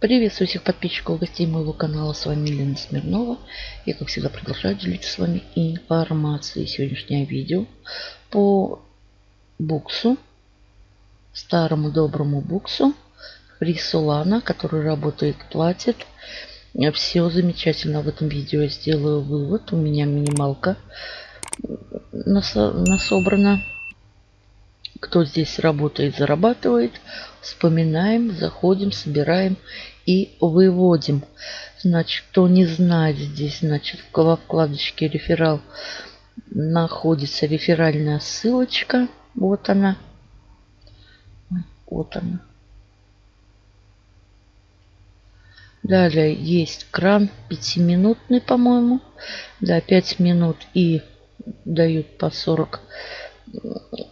Приветствую всех подписчиков и гостей моего канала. С вами Елена Смирнова. Я, как всегда, продолжаю делиться с вами информацией. Сегодняшнее видео по буксу, старому доброму буксу Рисулана, который работает, платит. Все замечательно в этом видео. Я сделаю вывод. У меня минималка насобрана кто здесь работает, зарабатывает. Вспоминаем, заходим, собираем и выводим. Значит, кто не знает здесь, значит, во вкладочке реферал находится реферальная ссылочка. Вот она. Вот она. Далее есть кран пятиминутный, по-моему. Да, 5 минут и дают по 40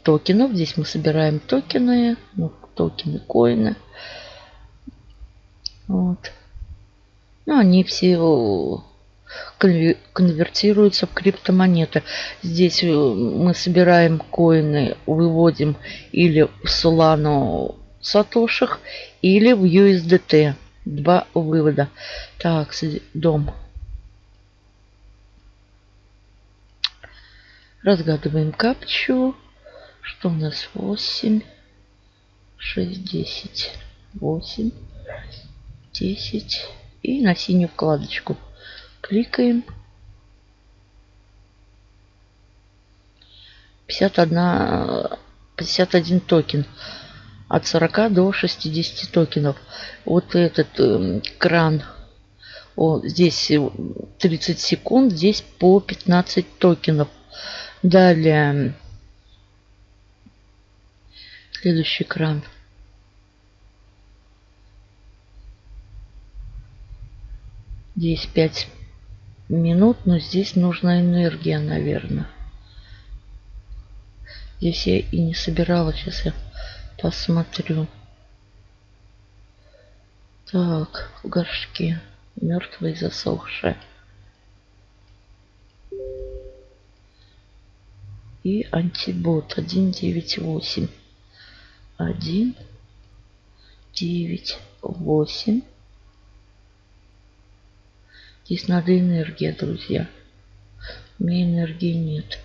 токенов. Здесь мы собираем токены, ну, токены, коины. Вот. Ну, они все конвертируются в криптомонеты. Здесь э, мы собираем коины, выводим или в Solano сатошах, или в USDT. Два вывода. Так, дом. Разгадываем капчу. Что у нас? 8, 6, 10. 8, 10. И на синюю вкладочку. Кликаем. 51, 51 токен. От 40 до 60 токенов. Вот этот э, кран. О, здесь 30 секунд. Здесь по 15 токенов. Далее. Следующий экран. Здесь 5 минут, но здесь нужна энергия, наверное. Здесь я и не собирала. Сейчас я посмотрю. Так, в горшке. Мертвые засохшие. И антибот 198 1 9 8 здесь надо энергия друзья. У меня энергии нет.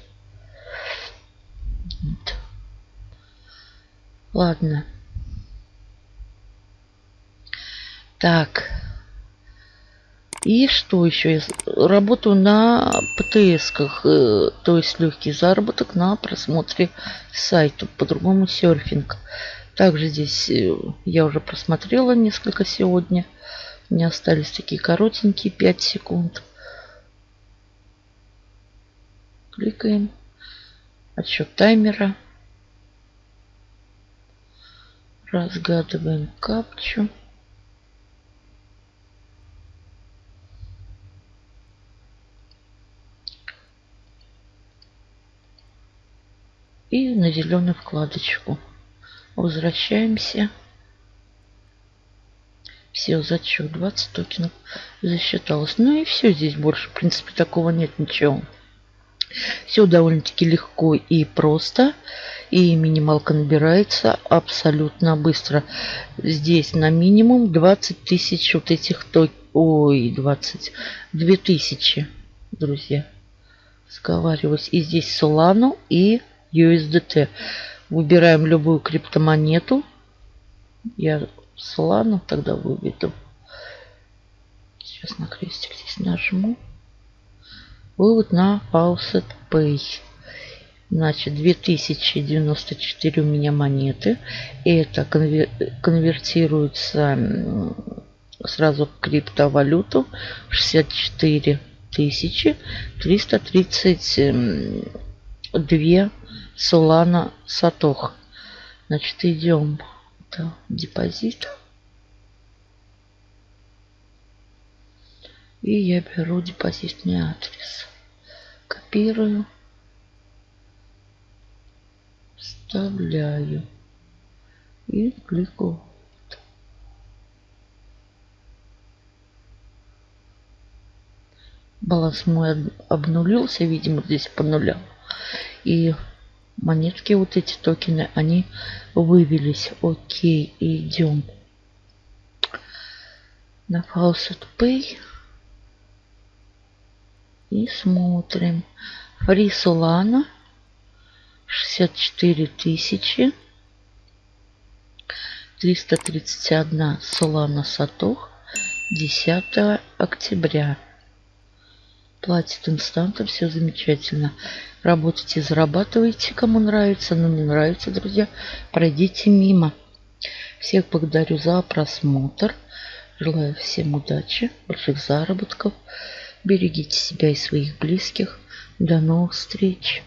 Нет. Ладно. Так и что еще? Я работаю на ПТСках, э, то есть легкий заработок на просмотре сайта, по-другому серфинг. Также здесь э, я уже просмотрела несколько сегодня. У меня остались такие коротенькие 5 секунд. Кликаем. Отсчет таймера. Разгадываем капчу. И на зеленую вкладочку. Возвращаемся. Все, зачет 20 токенов засчиталось. Ну и все, здесь больше, в принципе, такого нет ничего. Все довольно-таки легко и просто. И минималка набирается абсолютно быстро. Здесь на минимум 20 тысяч вот этих токенов. Ой, 22 тысячи, друзья. Сговариваюсь. И здесь Solano и USDT. Выбираем любую криптомонету. Я Solana тогда выведу. Сейчас на крестик здесь нажму. Вывод на Faucet Pay. Значит, 2094 у меня монеты. И это конвертируется сразу в криптовалюту. 64 тысячи 332 Солана Сатох. Значит, идем. Это депозит. И я беру депозитный адрес. Копирую. Вставляю. И кликаю. Баланс мой обнулился, видимо, здесь по нулям. И монетки, вот эти токены, они вывелись. Окей, идем. на Faucet Pay. И смотрим. Фри Solana 64 тысячи. 331 Solana Сатох 10 октября. Платит инстантом, все замечательно. Работайте, зарабатывайте, кому нравится, но не нравится, друзья, пройдите мимо. Всех благодарю за просмотр. Желаю всем удачи, больших заработков. Берегите себя и своих близких. До новых встреч!